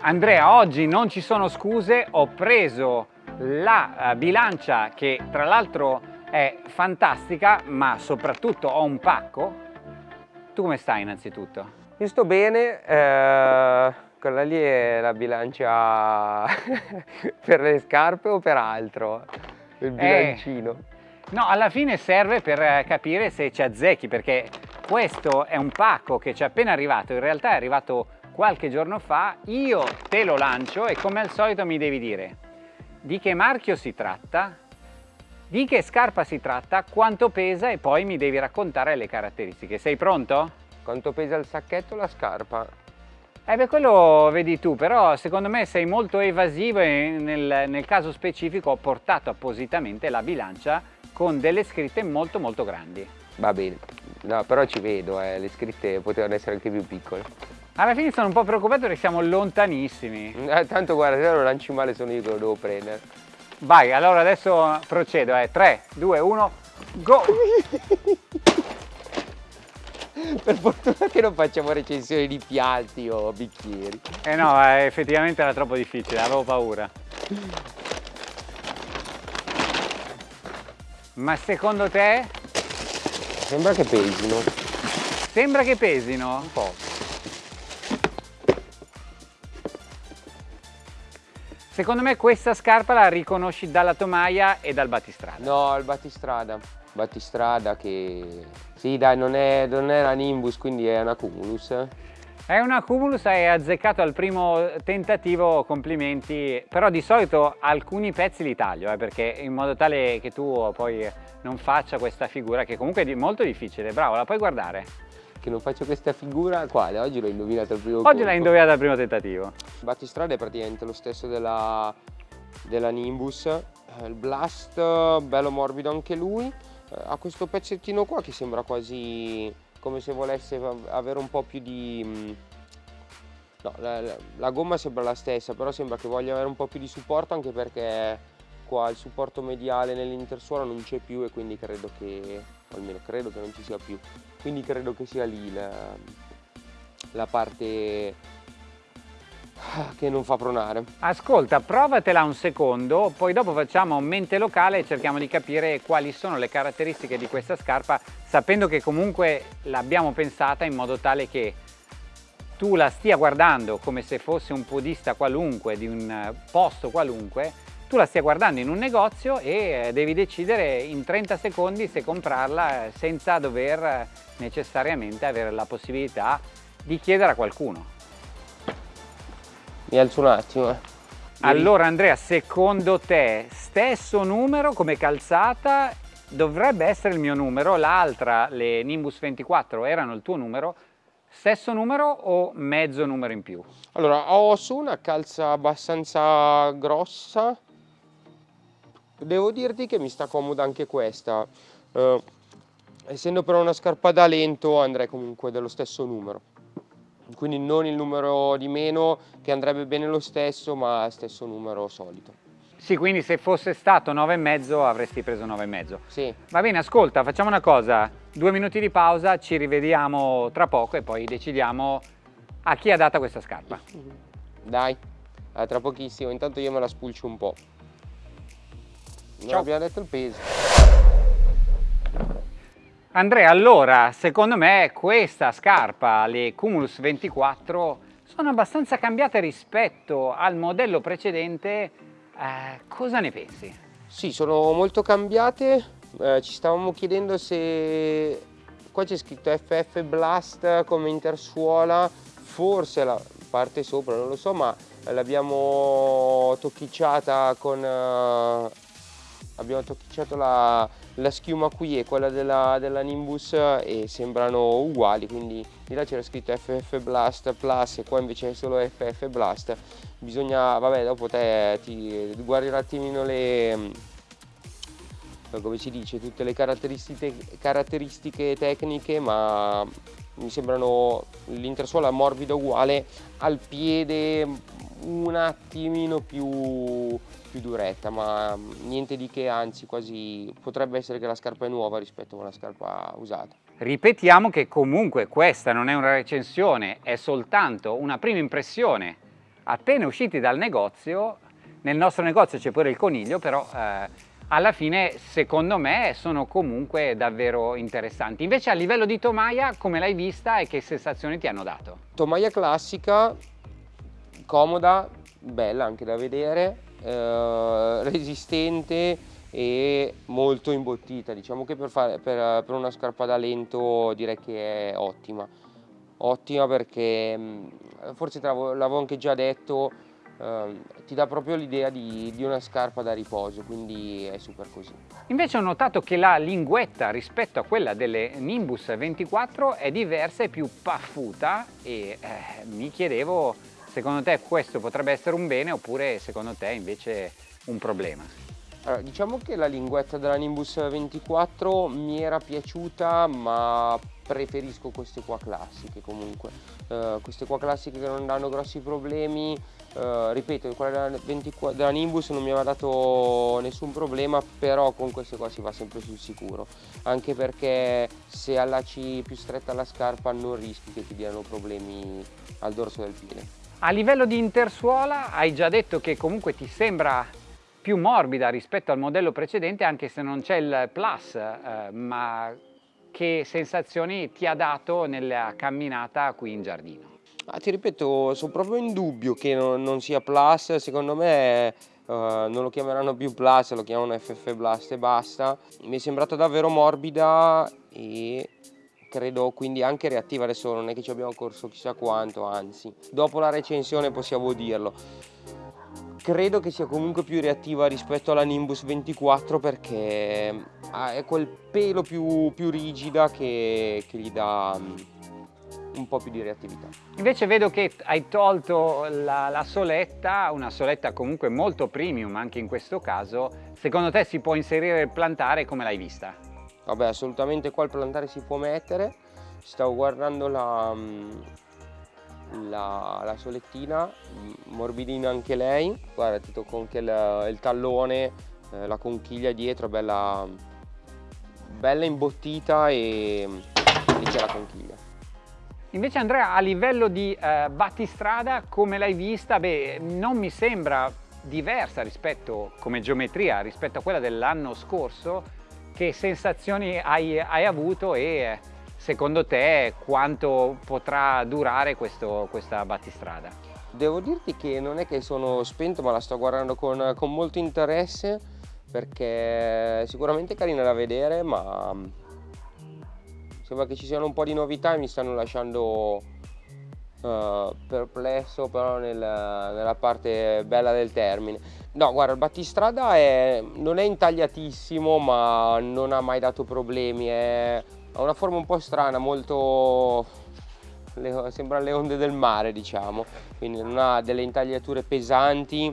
Andrea, oggi non ci sono scuse, ho preso la uh, bilancia che tra l'altro è fantastica, ma soprattutto ho un pacco. Tu come stai innanzitutto? Io sto bene, eh, quella lì è la bilancia per le scarpe o per altro? Il eh, bilancino. Eh, no, alla fine serve per capire se ci azzecchi, perché questo è un pacco che ci è appena arrivato, in realtà è arrivato qualche giorno fa, io te lo lancio e come al solito mi devi dire di che marchio si tratta, di che scarpa si tratta, quanto pesa e poi mi devi raccontare le caratteristiche. Sei pronto? Quanto pesa il sacchetto la scarpa? Eh beh, quello vedi tu, però secondo me sei molto evasivo e nel, nel caso specifico ho portato appositamente la bilancia con delle scritte molto molto grandi. Va bene, no, però ci vedo, eh. le scritte potevano essere anche più piccole. Alla fine sono un po' preoccupato perché siamo lontanissimi. Eh, tanto guarda, se lo lanci male sono io che lo devo prendere. Vai, allora adesso procedo, eh. 3, 2, 1, go! per fortuna che non facciamo recensioni di piatti o bicchieri. Eh no, eh, effettivamente era troppo difficile, avevo paura. Ma secondo te? Sembra che pesino. Sembra che pesino? Un po'. Secondo me questa scarpa la riconosci dalla tomaia e dal battistrada. No, il battistrada. Battistrada che... Sì dai, non è, non è la Nimbus, quindi è una Cumulus. È una Cumulus, hai azzeccato al primo tentativo, complimenti, però di solito alcuni pezzi li taglio, eh, perché in modo tale che tu poi non faccia questa figura che comunque è molto difficile, bravo, la puoi guardare che non faccio questa figura, quale? Oggi l'ho indovinata al primo Oggi l'hai indovinata al primo tentativo. Il battistrada è praticamente lo stesso della, della Nimbus, eh, il Blast, bello morbido anche lui, eh, ha questo pezzettino qua che sembra quasi come se volesse avere un po' più di... Mm, no, la, la gomma sembra la stessa, però sembra che voglia avere un po' più di supporto anche perché qua il supporto mediale nell'intersuola non c'è più e quindi credo che, almeno credo che non ci sia più, quindi credo che sia lì la, la parte che non fa pronare. Ascolta, provatela un secondo, poi dopo facciamo mente locale e cerchiamo di capire quali sono le caratteristiche di questa scarpa, sapendo che comunque l'abbiamo pensata in modo tale che tu la stia guardando come se fosse un podista qualunque, di un posto qualunque, tu la stia guardando in un negozio e eh, devi decidere in 30 secondi se comprarla eh, senza dover eh, necessariamente avere la possibilità di chiedere a qualcuno. Mi alzo un attimo. Eh. Allora Andrea, secondo te stesso numero come calzata dovrebbe essere il mio numero, l'altra, le Nimbus 24 erano il tuo numero, stesso numero o mezzo numero in più? Allora, ho su una calza abbastanza grossa, Devo dirti che mi sta comoda anche questa. Uh, essendo però una scarpa da lento andrei comunque dello stesso numero. Quindi non il numero di meno che andrebbe bene lo stesso ma stesso numero solito. Sì, quindi se fosse stato 9,5 avresti preso 9,5. Sì. Va bene, ascolta, facciamo una cosa. Due minuti di pausa, ci rivediamo tra poco e poi decidiamo a chi ha data questa scarpa. Dai, tra pochissimo. Intanto io me la spulcio un po'. Ciao. abbiamo detto il peso. Andrea, allora, secondo me questa scarpa, le Cumulus 24, sono abbastanza cambiate rispetto al modello precedente. Eh, cosa ne pensi? Sì, sono molto cambiate. Eh, ci stavamo chiedendo se... Qua c'è scritto FF Blast come intersuola, forse la parte sopra, non lo so, ma l'abbiamo tocchicciata con uh, abbiamo tocchicciato la, la, schiuma qui e quella della, della, Nimbus e sembrano uguali quindi di là c'era scritto FF Blast Plus e qua invece è solo FF Blast. Bisogna vabbè dopo te ti guardi un attimino le mm, come si dice tutte le caratteristiche, caratteristiche tecniche ma mi sembrano l'intersuola morbida uguale al piede un attimino più più duretta ma niente di che anzi quasi potrebbe essere che la scarpa è nuova rispetto a una scarpa usata. Ripetiamo che comunque questa non è una recensione, è soltanto una prima impressione appena usciti dal negozio, nel nostro negozio c'è pure il coniglio, però eh, alla fine secondo me sono comunque davvero interessanti. Invece a livello di tomaia come l'hai vista e che sensazioni ti hanno dato? Tomaia classica, comoda, bella anche da vedere, eh, resistente e molto imbottita. Diciamo che per, fare, per, per una scarpa da lento direi che è ottima. Ottima perché mm, forse l'avevo anche già detto eh, ti dà proprio l'idea di, di, una scarpa da riposo quindi è super così. Invece ho notato che la linguetta rispetto a quella delle Nimbus 24 è diversa e più paffuta e eh, mi chiedevo secondo te questo potrebbe essere un bene oppure secondo te invece un problema? Allora, diciamo che la linguetta della Nimbus 24 mi era piaciuta ma preferisco queste qua classiche comunque. Uh, queste qua classiche che non danno grossi problemi uh, ripeto quella della, 24, della Nimbus non mi aveva dato nessun problema però con queste qua si va sempre sul sicuro. Anche perché se allacci più stretta la scarpa non rischi che ti diano problemi al dorso del piede a livello di intersuola hai già detto che comunque ti sembra più morbida rispetto al modello precedente anche se non c'è il plus eh, ma che sensazioni ti ha dato nella camminata qui in giardino? Ah, ti ripeto, sono proprio in dubbio che non, non sia Plus, secondo me uh, non lo chiameranno più Plus, lo chiamano FF Blast e basta. Mi è sembrata davvero morbida e credo quindi anche reattiva, adesso non è che ci abbiamo corso chissà quanto, anzi, dopo la recensione possiamo dirlo credo che sia comunque più reattiva rispetto alla Nimbus 24 perché è quel pelo più, più rigida che, che, gli dà mm, un po' più di reattività. Invece vedo che hai tolto la, la soletta, una soletta comunque molto premium anche in questo caso, secondo te si può inserire il plantare come l'hai vista? Vabbè assolutamente qua il plantare si può mettere, stavo guardando la, mm, la, la solettina, morbidina anche lei, guarda ti tocco anche il, il tallone, eh, la conchiglia dietro, bella, bella imbottita e lì c'è la conchiglia. Invece Andrea a livello di eh, battistrada come l'hai vista? Beh non mi sembra diversa rispetto come geometria rispetto a quella dell'anno scorso che sensazioni hai, hai avuto e secondo te quanto potrà durare questo, questa battistrada? Devo dirti che non è che sono spento ma la sto guardando con, con molto interesse perché sicuramente è carina da vedere ma sembra che ci siano un po' di novità e mi stanno lasciando uh, perplesso però nel, nella parte bella del termine. No guarda il battistrada è, non è intagliatissimo ma non ha mai dato problemi è ha una forma un po' strana, molto... Le, sembra le onde del mare diciamo, quindi non ha delle intagliature pesanti,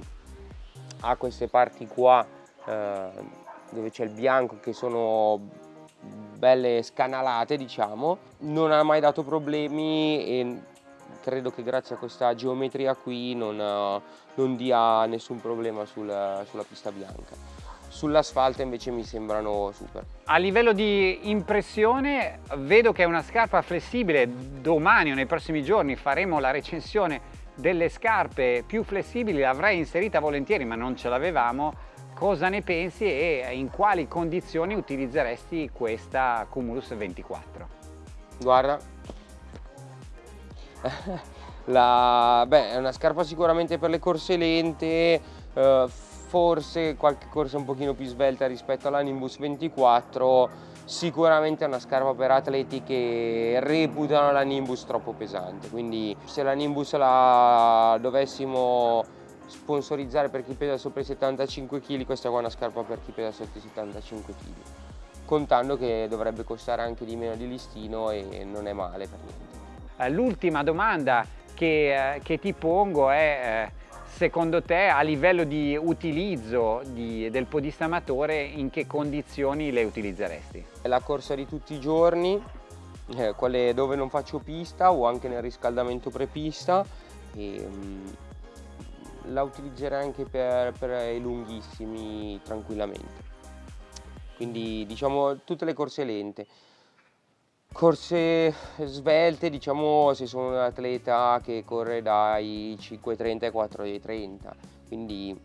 ha queste parti qua eh, dove c'è il bianco che sono belle scanalate diciamo, non ha mai dato problemi e credo che grazie a questa geometria qui non, non dia nessun problema sul, sulla pista bianca sull'asfalto invece mi sembrano super. A livello di impressione vedo che è una scarpa flessibile, domani o nei prossimi giorni faremo la recensione delle scarpe più flessibili, l'avrei inserita volentieri ma non ce l'avevamo, cosa ne pensi e in quali condizioni utilizzeresti questa Cumulus 24? Guarda, la, beh, è una scarpa sicuramente per le corse lente, eh, forse qualche corsa un pochino più svelta rispetto alla Nimbus 24 sicuramente è una scarpa per atleti che reputano la Nimbus troppo pesante. Quindi se la Nimbus la dovessimo sponsorizzare per chi pesa sopra i 75 kg questa è una scarpa per chi pesa sotto i 75 kg contando che dovrebbe costare anche di meno di listino e non è male per niente l'ultima domanda che, eh, che, ti pongo è eh secondo te a livello di utilizzo di, del podista amatore in che condizioni le utilizzeresti? La corsa di tutti i giorni, eh, quelle dove non faccio pista o anche nel riscaldamento prepista e, um, la utilizzerei anche per, per i lunghissimi tranquillamente quindi diciamo tutte le corse lente corse svelte, diciamo se sono un atleta che corre dai 5.30 ai 4.30, quindi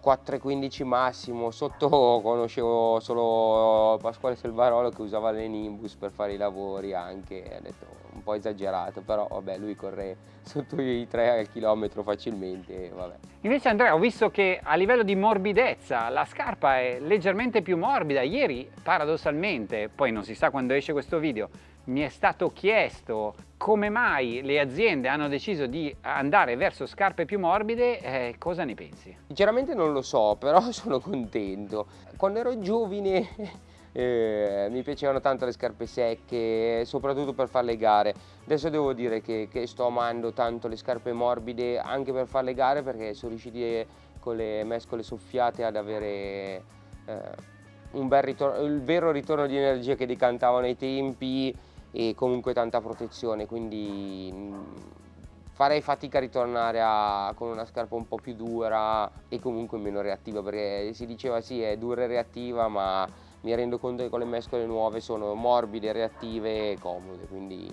4.15 massimo, sotto conoscevo solo Pasquale Selvarolo che usava le Nimbus per fare i lavori anche, ha detto po' esagerato, però vabbè lui corre sotto i 3 al chilometro facilmente, vabbè. Invece Andrea ho visto che a livello di morbidezza la scarpa è leggermente più morbida, ieri paradossalmente, poi non si sa quando esce questo video, mi è stato chiesto come mai le aziende hanno deciso di andare verso scarpe più morbide, eh, cosa ne pensi? Sinceramente non lo so, però sono contento. Quando ero giovane eh, mi piacevano tanto le scarpe secche, soprattutto per fare le gare. Adesso devo dire che, che, sto amando tanto le scarpe morbide anche per fare le gare perché sono riusciti con le mescole soffiate ad avere eh, un bel ritorno, il vero ritorno di energia che decantavano ai tempi e comunque tanta protezione, quindi mm, farei fatica a ritornare a, con una scarpa un po' più dura e comunque meno reattiva perché si diceva sì è dura e reattiva ma mi rendo conto che con le mescole nuove sono morbide, reattive e comode quindi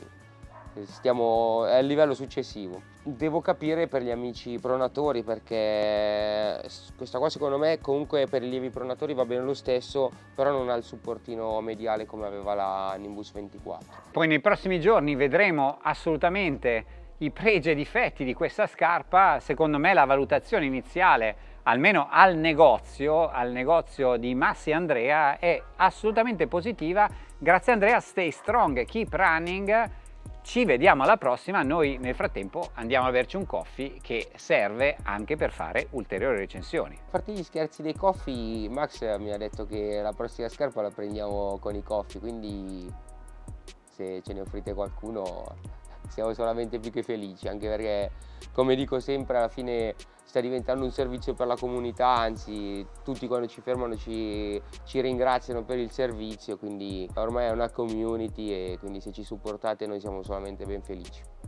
stiamo a livello successivo. Devo capire per gli amici pronatori perché questa qua secondo me comunque per i lievi pronatori va bene lo stesso però non ha il supportino mediale come aveva la Nimbus 24. Poi nei prossimi giorni vedremo assolutamente i pregi e difetti di questa scarpa, secondo me la valutazione iniziale almeno al negozio, al negozio di Massi Andrea è assolutamente positiva. Grazie Andrea, stay strong, keep running ci vediamo alla prossima, noi nel frattempo andiamo a berci un coffee che serve anche per fare ulteriori recensioni. A parte gli scherzi dei coffee, Max mi ha detto che la prossima scarpa la prendiamo con i coffee, quindi se ce ne offrite qualcuno siamo solamente più che felici, anche perché come dico sempre alla fine sta diventando un servizio per la comunità, anzi tutti quando ci fermano ci, ci ringraziano per il servizio, quindi ormai è una community e quindi se ci supportate noi siamo solamente ben felici.